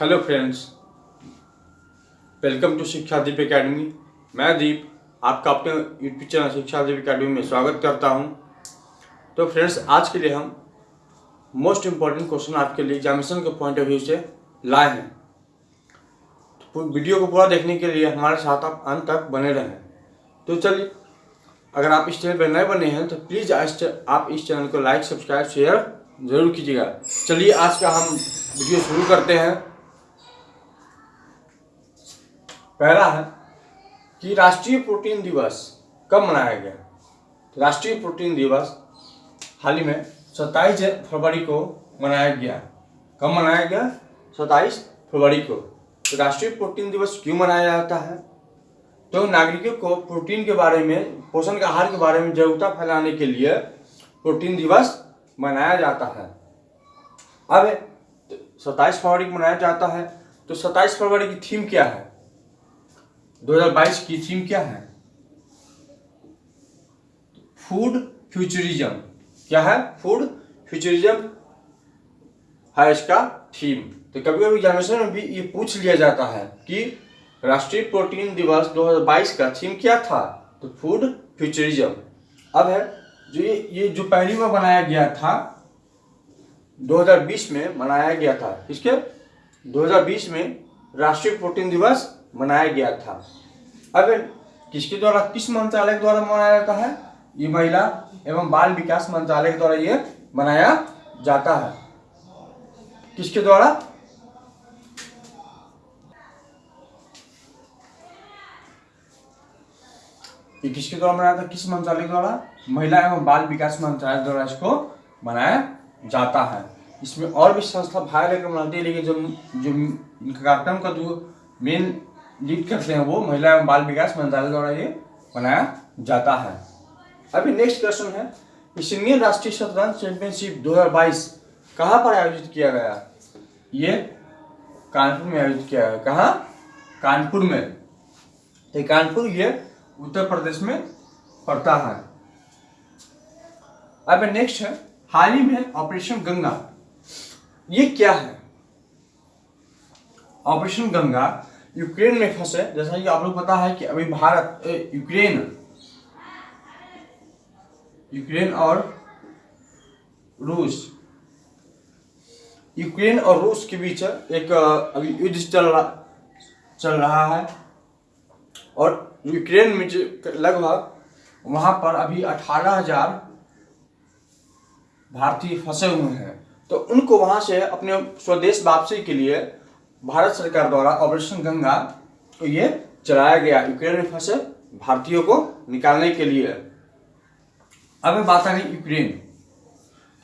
Hello friends welcome to शिक्षा दीप academy मैं दीप, आपका अपने यूट्यूब चैनल शिक्षा दीप एकेडमी में स्वागत करता हूँ। तो फ्रेंड्स आज के लिए हम मोस्ट इंपॉर्टेंट क्वेश्चन आपके लिए एग्जामिनेशन के पॉइंट ऑफ़ व्यू से लाए हैं। तो वीडियो को पूरा देखने के लिए हमारे साथ आप अंत तक बने रहें। तो चलिए, अगर आप इस चैनल पर नए बने हैं तो प्लीज़ आप इस चैनल को लाइक सब्सक्राइब शेयर ज़रूर कीजिएगा। चलिए, आज का हम वीडियो शुरू करते हैं। पहला है कि राष्ट्रीय प्रोटीन दिवस कब मनाया गया? राष्ट्रीय प्रोटीन दिवस हाल ही में सत्ताईस फरवरी को मनाया गया। कब मनाया गया? सत्ताईस फरवरी को। तो राष्ट्रीय प्रोटीन दिवस क्यों मनाया जाता है? तो नागरिकों को प्रोटीन के बारे में, पोषण के आहार के बारे में जागरूकता फैलाने के लिए प्रोटीन दिवस मनाया जाता है। अब सत्ताईस फरवरी को मनाया जाता है। तो सत्ताईस फरवरी की थीम क्या है? 2022 की थीम क्या है? Food futurism. क्या है? Food futurism. है इसका थीम। तो कभी कभी एग्जामिनेशन में भी ये पूछ लिया जाता है कि राष्ट्रीय प्रोटीन दिवस 2022 का थीम क्या था? तो फ़ूड फ्यूचरिज्म। अब है, जो ये ये जो पहली बार बनाया गया था 2020 में मनाया गया था इसके 2020 में राष्ट्रीय प्रोटीन दिवस मनाया गया था। अगर किसके द्वारा, किस मंत्रालय के द्वारा मनाया जाता है? ये महिला एवं बाल विकास मंत्रालय के द्वारा ये मनाया जाता है। किसके द्वारा? ये किसके द्वारा मनाया था? किस मंत्रालय द्वारा? महिला एवं बाल विकास मंत्रालय द्वारा इसको मनाया जाता है। इसमें और भी संस्था भाग लेकर मनाती है, लेकिन जो जो इनका कार्यक्रम का जो मेन लीड करते हैं वो, महिला एवं बाल विकास मंत्रालय द्वारा ये बनाया जाता है। अभी नेक्स्ट क्वेश्चन है। सीनियर राष्ट्रीय शतरंज चैंपियनशिप 2022 कहाँ पर आयोजित किया गया? ये कानपुर में आयोजित किया गया। कहाँ? कानपुर में। तो कानपुर ये उत्तर प्रदेश में पड़ता है। अब नेक्स्ट है। हाल ही में ऑपरेशन गंगा। ये क्या है? ऑपरेशन गंगा यूक्रेन में फंसे। जैसा कि आप लोग पता है कि अभी भारत यूक्रेन यूक्रेन और रूस, यूक्रेन और रूस के बीच एक अभी युद्ध चल रहा चल रहा है। और यूक्रेन में लगभग वहाँ पर अभी अठारह हज़ार भारतीय फंसे हुए हैं। तो उनको वहाँ से अपने स्वदेश वापसी के लिए भारत सरकार द्वारा ऑपरेशन गंगा तो ये चलाया गया। यूक्रेन में फंसे भारतीयों को निकालने के लिए। अब बात आ गई यूक्रेन।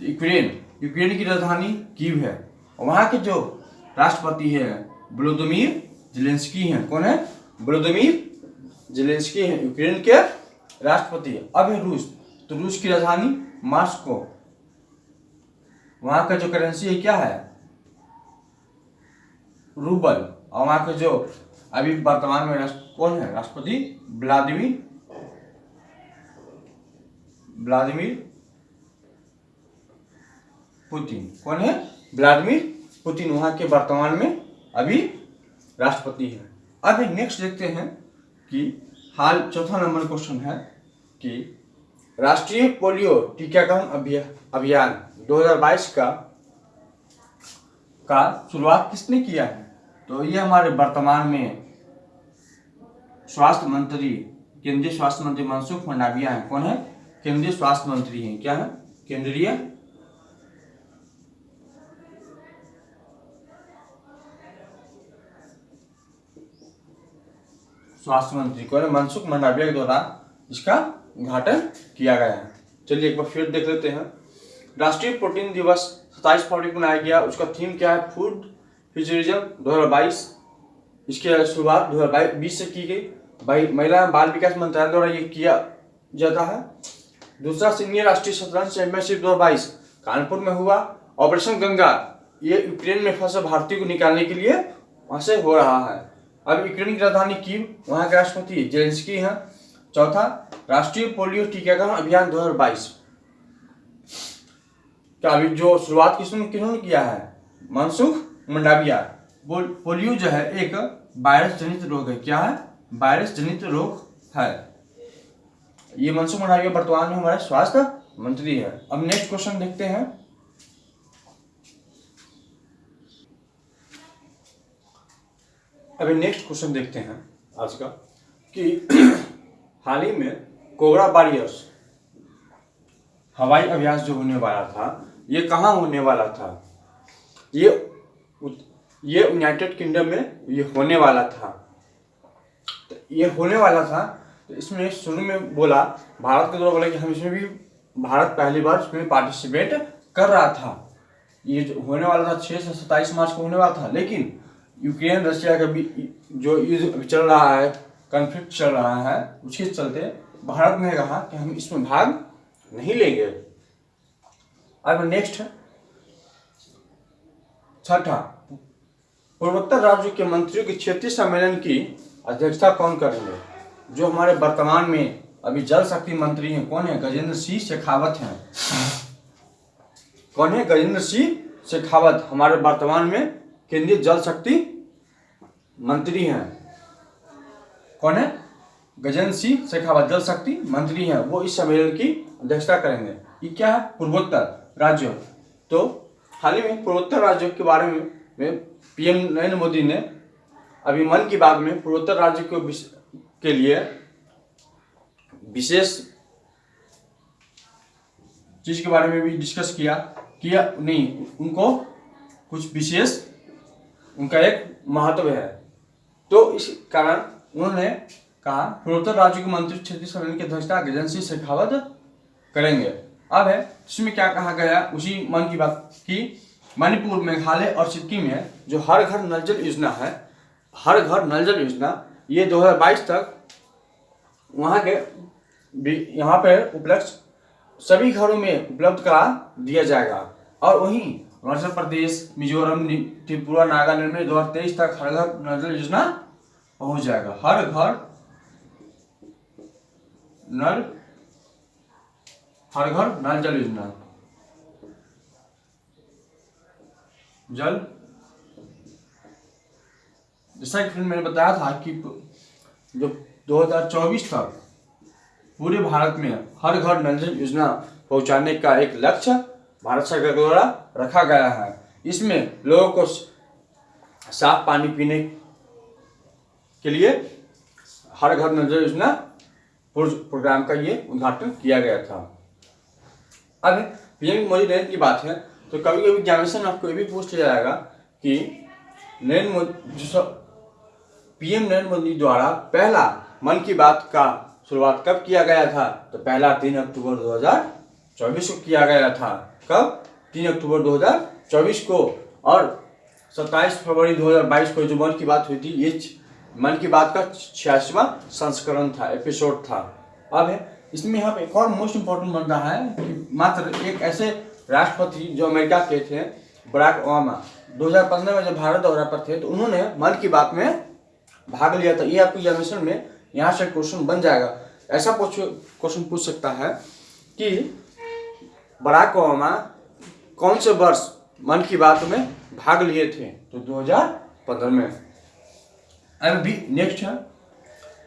तो यूक्रेन यूक्रेन की राजधानी कीव है। वहाँ के जो राष्ट्रपति है ब्लोदमीर जिलेंस्की हैं। कौन है? ब्लोदमीर जिलेंस्की हैं, यूक्रेन के राष्ट्रपति अब है रूस। तो रूस की राजधानी मास्को। वहाँ का जो करेंसी है, क्या है? रूबल। और वहाँ के जो अभी वर्तमान में राष्ट्र, कौन है? राष्ट्रपति व्लादिमीर व्लादिमीर पुतिन। कौन है? व्लादिमीर पुतिन वहाँ के वर्तमान में अभी राष्ट्रपति है। अभी नेक्स्ट देखते हैं कि हाल चौथा नंबर क्वेश्चन है कि राष्ट्रीय पोलियो टीकाकरण अभियान 2022 का का शुरुआत किसने किया है? तो ये हमारे वर्तमान में स्वास्थ्य मंत्री, केंद्रीय स्वास्थ्य मंत्री मनसुख मंडाविया हैं। कौन है? केंद्रीय स्वास्थ्य मंत्री हैं। क्या है? केंद्रीय? स्वास्थ्य मंत्री। कौन है? मनसुख मंडाविया के द्वारा इसका उद्घाटन किया गया है। चलिए एक बार फिर देख लेते हैं। राष्ट्रीय प्रोटीन दिवस सत्ताईस फरवरी को मनाया गया। उसका थीम क्या है? फ़ूड फ्यूचरिज्म 2022 इसकी शुरुआत 2022 से की गई। भाई, महिला बाल विकास मंत्रालय द्वारा ये किया जाता है। दूसरा सीनियर राष्ट्रीय शतरंज चैंपियनशिप 2022 कानपुर में हुआ। ऑपरेशन गंगा, ये यूक्रेन में फंसे भारतीय को निकालने के लिए वहाँ से हो रहा है। अब यूक्रेन की राजधानी कीव वहाँ के राष्ट्रपति जेलेंस्की हैं। चौथा, राष्ट्रीय पोलियो टीकाकरण अभियान 2022 का अभी जो शुरुआत किसने किन्होंने किया है? मनसुख मंडाविया। पोलियो जो है, एक वायरस जनित रोग है। क्या है? वायरस जनित रोग है। ये मनसुख मंडाविया वर्तमान में हमारे स्वास्थ्य मंत्री है। अब नेक्स्ट क्वेश्चन देखते हैं। अभी नेक्स्ट क्वेश्चन देखते हैं आज का, कि हाल ही में कोबरा वॉरियर्स हवाई अभ्यास जो होने वाला था, ये कहाँ होने वाला था? ये ये यूनाइटेड किंगडम में ये होने वाला था। तो ये होने वाला था तो इसमें शुरू में बोला, भारत के द्वारा बोला कि हम इसमें भी, भारत पहली बार इसमें पार्टिसिपेट कर रहा था। ये जो होने वाला था छः से सत्ताईस मार्च को होने वाला था, लेकिन यूक्रेन रशिया का भी जो युद्ध चल रहा है कन्फ्लिक्ट चल रहा है, उसके चलते भारत ने कहा कि हम इसमें भाग नहीं लेंगे। अब नेक्स्ट छठा। पूर्वोत्तर राज्यों के मंत्रियों के क्षेत्रीय सम्मेलन की अध्यक्षता कौन करेंगे? जो हमारे वर्तमान में अभी जल शक्ति मंत्री हैं, कौन है? गजेंद्र सिंह शेखावत हैं। कौन है? गजेंद्र सिंह शेखावत, हमारे वर्तमान में केंद्रीय जल शक्ति मंत्री हैं। कौन है? गजेंद्र सिंह शेखावत, जल शक्ति मंत्री हैं। वो इस सम्मेलन की अध्यक्षता करेंगे। ये क्या है? पूर्वोत्तर राज्य। तो हाल ही में पूर्वोत्तर राज्यों के बारे में, में पीएम नरेंद्र मोदी ने अभी मन की बात में पूर्वोत्तर राज्य को के लिए विशेष चीज़ के बारे में भी डिस्कस किया किया नहीं उनको कुछ विशेष उनका एक महत्व है। तो इस कारण उन्होंने कहा पूर्वोत्तर राज्य के मंत्री क्षेत्रीय सम्मेलन की अध्यक्षता गजेंद्र सिंह शेखावत करेंगे। अब है, इसमें क्या कहा गया? उसी मन की बात की। मणिपुर, मेघालय और सिक्किम में जो हर घर नल जल योजना है, हर घर नल जल योजना, ये 2022 तक वहाँ के भी- यहाँ पर उपलब्ध, सभी घरों में उपलब्ध करा दिया जाएगा। और वहीं अरुणाचल प्रदेश, मिजोरम त्रिपुरा, नागालैंड में 2023 तक हर घर नल जल योजना पहुँच जाएगा। हर घर नल हर घर नल जल योजना। जल। जैसा कि मैंने बताया था कि जो 2024 तक पूरे भारत में हर घर नल जल योजना पहुँचाने का एक लक्ष्य भारत सरकार द्वारा रखा गया है। इसमें लोगों को साफ़ पानी पीने के लिए हर घर नल जल योजना प्रोग्राम का ये उद्घाटन किया गया था। अब पीएम मोदी नरेंद्र की बात है। तो कभी कभी एग्जामिनेशन आपको ये भी पूछ लिया जाएगा कि नरेंद्र मोदी, जो पीएम नरेंद्र मोदी द्वारा पहला मन की बात का शुरुआत कब किया गया था? तो पहला तीन अक्टूबर 2024 को किया गया था। कब? तीन अक्टूबर 2024 को। और 27 फरवरी 2022 को जो मन की बात हुई थी, ये मन की बात का छियासीवा संस्करण था एपिसोड था। अब है इसमें पे एक और मोस्ट इम्पोर्टेंट बन रहा है कि मात्र एक ऐसे राष्ट्रपति जो अमेरिका के थे, बराक ओबामा। 2015 में जब भारत दौरा पर थे तो उन्होंने मन की बात में भाग लिया था। ये आपको एग्जामिनेशन में यहाँ से क्वेश्चन बन जाएगा। ऐसा क्वेश्चन पूछ सकता है कि बराक ओबामा कौन से वर्ष मन की बात में भाग लिए थे? तो 2015 में। अब भी नेक्स्ट है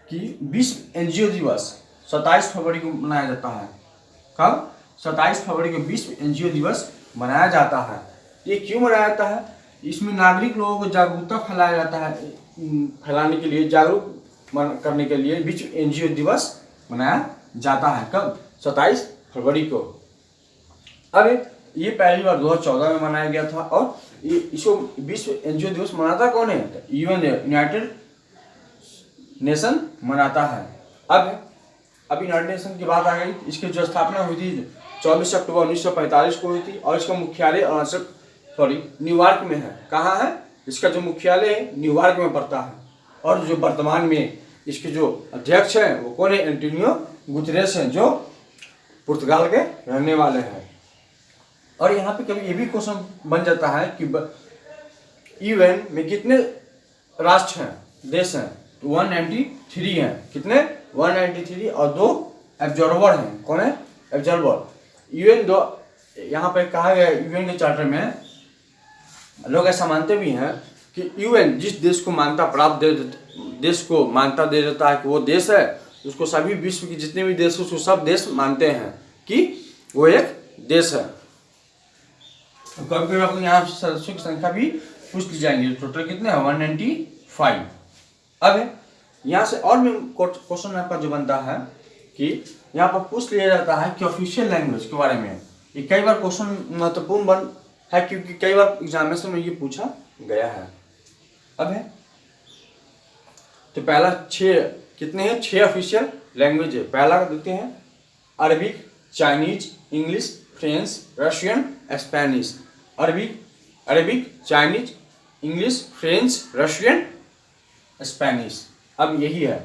कि विश्व एनजीओ दिवस। 27 फरवरी को मनाया जाता है। कब? 27 फरवरी को विश्व एनजीओ दिवस मनाया जाता है। ये क्यों मनाया जाता है? इसमें नागरिक लोगों को जागरूकता फैलाया जाता है फैलाने के लिए, जागरूक करने के लिए विश्व एनजीओ दिवस मनाया जाता है। कब? 27 फरवरी को। अब ये पहली बार 2014 में मनाया गया था और इसको विश्व एनजीओ दिवस मनाता कौन है? यूएन, यूनाइटेड नेशन मनाता है। अब अब यूनाइटेड नेशन की बात आ गई, इसकी जो स्थापना हुई थी चौबीस अक्टूबर 1945 को हुई थी और इसका मुख्यालय अरुणाचल सॉरी न्यूयॉर्क में है। कहाँ है? इसका जो मुख्यालय है, न्यूयॉर्क में पड़ता है। और जो वर्तमान में इसके जो अध्यक्ष हैं, वो कौन है? एंटोनियो गुतरेस हैं, जो पुर्तगाल के रहने वाले हैं। और यहाँ पे कभी ये भी क्वेश्चन बन जाता है कि यूएन में कितने राष्ट्र हैं, देश हैं? तो 193 हैं। कितने? 193 और दो एब्जॉर्वर हैं। कौन है? एब्जॉर्वर यूएन दो यहाँ पे कहा गया यूएन के चार्टर में, लोग ऐसा मानते भी हैं कि यूएन जिस देश को मान्यता प्राप्त दे, देश को मान्यता दे देता है कि वो देश है, उसको सभी विश्व के जितने भी देश उसको सब देश मानते हैं कि वो एक देश है। तो कभी कभी आपको यहाँ सदस्यों की संख्या भी पूछ ली जाएँगे। टोटल कितने हैं? वन नाइन्टी फाइव अब यहाँ से और भी क्वेश्चन आपका जो बनता है कि यहाँ पर पूछ लिया जाता है कि ऑफिशियल लैंग्वेज के बारे में। ये कई बार क्वेश्चन महत्वपूर्ण बन है क्योंकि कई बार एग्जामिनेशन में ये पूछा गया है। अब है। तो पहला छः कितने हैं? छः ऑफिशियल लैंग्वेज है। पहला देखते हैं Arabic Chinese English French Russian Spanish Arabic Arabic Chinese English French Russian Spanish अब यही है।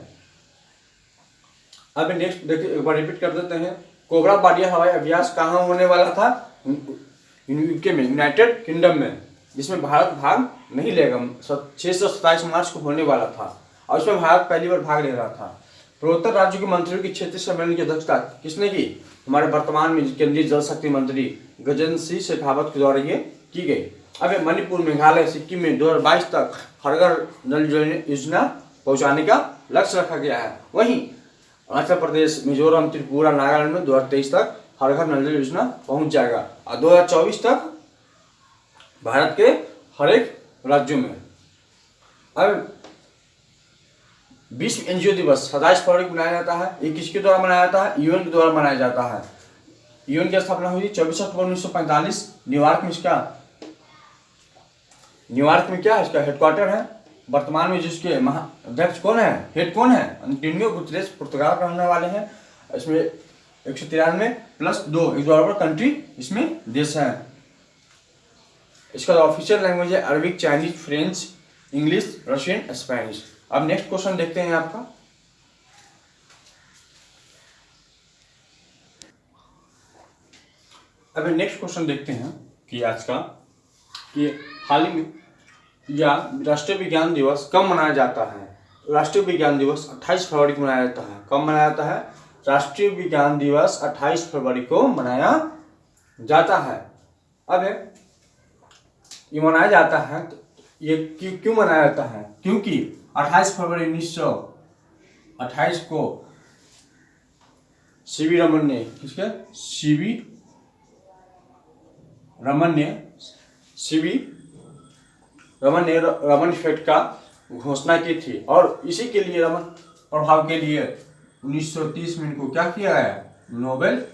अब नेक्स्ट देखिए, एक बार रिपीट कर देते हैं। कोबरा बाडिया हवाई अभ्यास कहाँ होने वाला था? यूके में यूनाइटेड किंगडम में, जिसमें भारत भाग नहीं लेगा। छः सौ सत्ताईस मार्च को होने वाला था और इसमें भारत पहली बार भाग ले रहा था। पूर्वोत्तर राज्यों के मंत्रियों की क्षेत्रीय सम्मेलन की अध्यक्षता किसने की? हमारे वर्तमान में केंद्रीय जल शक्ति मंत्री गजेंद्र सिंह शेखावत के द्वारा ये की गई। अब मणिपुर, मेघालय, सिक्किम में 2022 तक हर घर नल योजना पहुँचाने का लक्ष्य रखा गया है। वहीं अरुणाचल प्रदेश, मिजोरम, त्रिपुरा, नागालैंड में 2023 तक हर घर नल जल योजना पहुँच जाएगा और 2024 तक भारत के हर एक राज्यों में। अब विश्व एनजीओ दिवस सताइस फरवरी को मनाया जाता है। ये किसके द्वारा मनाया जाता है? यूएन के द्वारा मनाया जाता है। यूएन की स्थापना हुई चौबीस अक्टूबर उन्नीस सौ पैंतालीस। न्यूयॉर्क में इसका, न्यूयॉर्क में क्या? है इसका हेडक्वार्टर है। वर्तमान में जिसके महा अध्यक्ष कौन है? हेड कौन है? अंटिनियो गुतरेस पुर्तगाल का रहने वाले हैं। इसमें एक सौ तिरानवे प्लस दो, एक बराबर कंट्री इसमें देश है। इसका ऑफिशियल लैंग्वेज है Arabic Chinese French English Russian Spanish अब नेक्स्ट क्वेश्चन देखते हैं आपका। अभी नेक्स्ट क्वेश्चन देखते हैं कि आज का, कि हाल ही में या राष्ट्रीय विज्ञान दिवस कब मनाया जाता है? राष्ट्रीय विज्ञान दिवस 28 फरवरी को मनाया जाता है। कब मनाया जाता है? राष्ट्रीय विज्ञान दिवस 28 फरवरी को मनाया जाता है। अब ये मनाया जाता है तो ये क्यों क्यों मनाया जाता है? क्योंकि 28 फरवरी उन्नीस सौ अट्ठाईस को सीवी रमन ने, किसके? सीवी रमन ने सीवी रमन ने रमन इफ़ेक्ट का घोषणा की थी। और इसी के लिए रमन प्रभाव के लिए 1930 में इनको क्या किया गया? नोबेल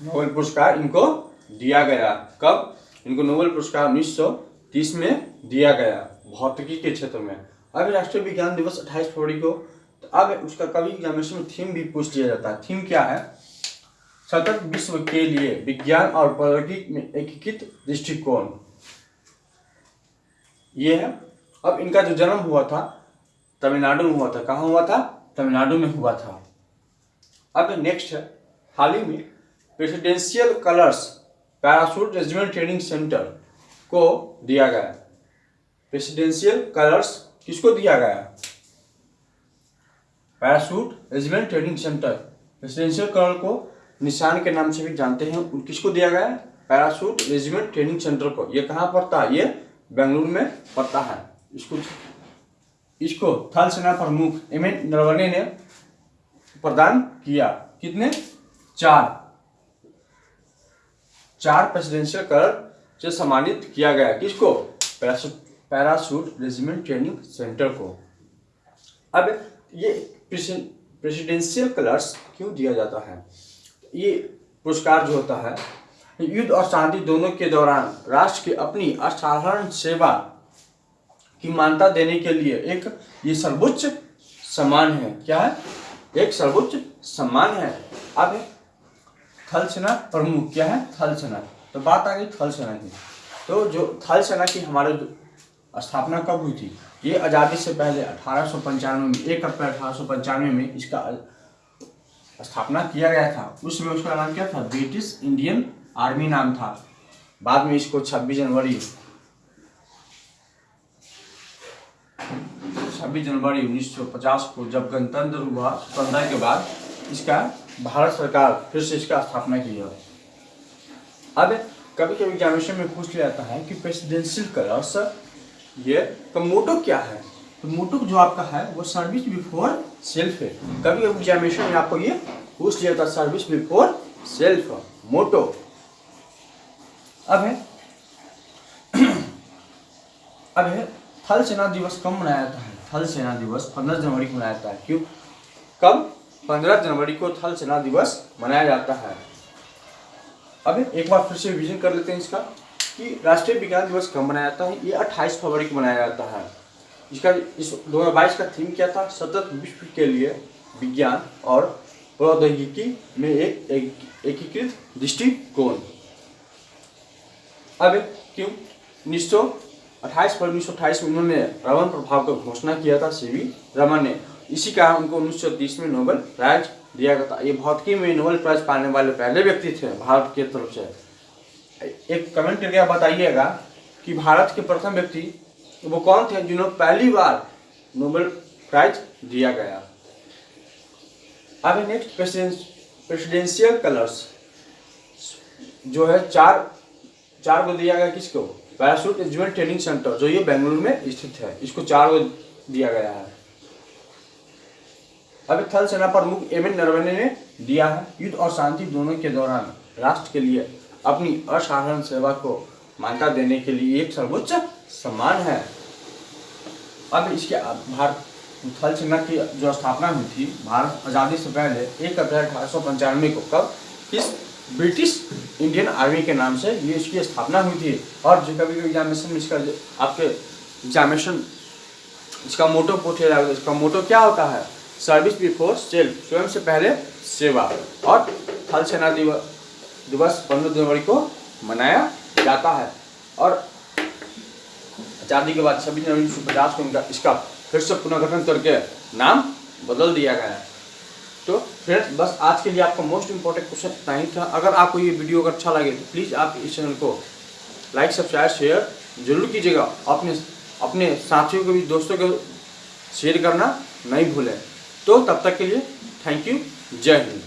नोबेल पुरस्कार इनको दिया गया। कब? इनको नोबेल पुरस्कार 1930 में दिया गया, भौतिकी के क्षेत्र में। अब राष्ट्रीय विज्ञान दिवस 28 फरवरी को तो अब उसका कभी एग्जामिनेशन में थीम भी पूछ लिया जाता है। थीम क्या है? सतत विश्व के लिए विज्ञान और प्रौद्योगिकी में एकीकृत दृष्टिकोण। ये है। अब इनका जो जन्म हुआ था, तमिलनाडु में हुआ था। कहाँ हुआ था? तमिलनाडु में हुआ था। अब नेक्स्ट है। हाल ही में presidential colours parachute regiment training centre को दिया गया। प्रेसिडेंशियल कलर्स किसको दिया गया? Parachute regiment training centre presidential colour को निशान के नाम से भी जानते हैं। किसको दिया गया है? पैराशूट रेजिमेंट ट्रेनिंग सेंटर को। ये कहाँ पड़ता है? ये बेंगलुरु में पड़ता है। इसको इसको थल सेना प्रमुख एम एन नरवणे ने प्रदान किया। कितने? चार। चार प्रेसिडेंशियल कलर से सम्मानित किया गया। किसको? पैरासूट रेजिमेंट ट्रेनिंग सेंटर को। अब ये प्रेसिडेंशियल कलर्स क्यों दिया जाता है? ये पुरस्कार जो होता है, युद्ध और शांति दोनों के दौरान राष्ट्र की अपनी असाधारण सेवा की मान्यता देने के लिए एक ये सर्वोच्च सम्मान है। क्या है? एक सर्वोच्च सम्मान है। अब थल सेना प्रमुख, क्या है? थल सेना तो बात आ गई थल सेना की। तो जो थल सेना की हमारे स्थापना कब हुई थी? ये आज़ादी से पहले अठारह सौ पंचानवे में, एक अप्रैल अठारह सौ पंचानवे में इसका स्थापना किया गया था। उसमें उसका नाम क्या था? ब्रिटिश इंडियन आर्मी नाम था। बाद में इसको 26 जनवरी 26 जनवरी 1950 को जब गणतंत्र हुआ, स्वतंत्रता के बाद इसका भारत सरकार फिर से इसका स्थापना की है अब कभी कभी एग्जामिनेशन में पूछ लिया जाता है कि प्रेसिडेंशियल कलर्स, ये तो मोटो क्या है? तो मोटो जो आपका है, वो सर्विस बिफोर सेल्फ है। कभी एग्जामिनेशन में आपको ये पूछ लिया है सर्विस बिफोर सेल्फ मोटो। अब है। अब है, थल सेना दिवस कब मनाया जाता है? थल सेना दिवस पंद्रह जनवरी को मनाया जाता है। क्यों? कब? पंद्रह जनवरी को थल सेना दिवस मनाया जाता है। अब एक बार फिर से रिविजन कर लेते हैं इसका कि राष्ट्रीय विज्ञान दिवस कब मनाया जाता है? ये अट्ठाईस फरवरी को मनाया जाता है। इसका इस दो हज़ार बाईस का थीम क्या था? सतत विश्व के लिए विज्ञान और प्रौद्योगिकी में एक एकीकृत एक दृष्टिकोण। अब क्यों? उन्नीस सौ अट्ठाईस पर उन्नीस सौ अट्ठाईस में उन्होंने रमन प्रभाव का घोषणा किया था, सी वी रमन ने। इसी कारण उनको उन्नीस सौ तीस में नोबेल प्राइज दिया गया था। ये भौतिकी में नोबेल प्राइज पाने वाले पहले व्यक्ति थे भारत के तरफ़ से। एक कमेंट करके आप बताइएगा कि भारत के प्रथम व्यक्ति वो कौन थे जिन्होंने पहली बार नोबेल प्राइज दिया गया? अब नेक्स्ट प्रेसिडेंशियल कलर्स जो है चार चार को दिया गया किसको? पैराशूट रेजिमेंट ट्रेनिंग सेंटर जो ये बेंगलुरु में स्थित है। इसको चार को दिया गया है। अभी थल सेना प्रमुख एम एन नरवणे ने दिया है युद्ध और शांति दोनों के दौरान राष्ट्र के लिए अपनी असाधारण सेवा को मान्यता देने के लिए एक सर्वोच्च सम्मान है। अब इसके भारत, थल सेना की जो स्थापना हुई थी, भारत आज़ादी से पहले, एक अप्रैल अठारह सौ पंचानवे को, कब? इस ब्रिटिश इंडियन आर्मी के नाम से ये इसकी स्थापना हुई थी। और जो कभी एग्जामिनेशन में इसका आपके एग्जामिनेशन, इसका मोटो पूछे इसका मोटो क्या होता है? सर्विस बिफोर सेल्फ स्वयं से पहले सेवा। और थल सेना दिवस दिवस पंद्रह जनवरी को मनाया जाता है। और आज़ादी के बाद छब्बीस जनवरी उन्नीस सौ पचास को इनका, इसका फिर से पुनर्गठन करके नाम बदल दिया गया है। तो फ्रेंड्स बस आज के लिए आपका मोस्ट इंपॉर्टेंट क्वेश्चन इतना ही था। अगर आपको ये वीडियो अगर अच्छा लगे तो प्लीज़ आप इस चैनल को लाइक सब्सक्राइब शेयर ज़रूर कीजिएगा। अपने अपने साथियों को भी, दोस्तों को शेयर करना नहीं भूलें। तो तब तक के लिए थैंक यू जय हिंद।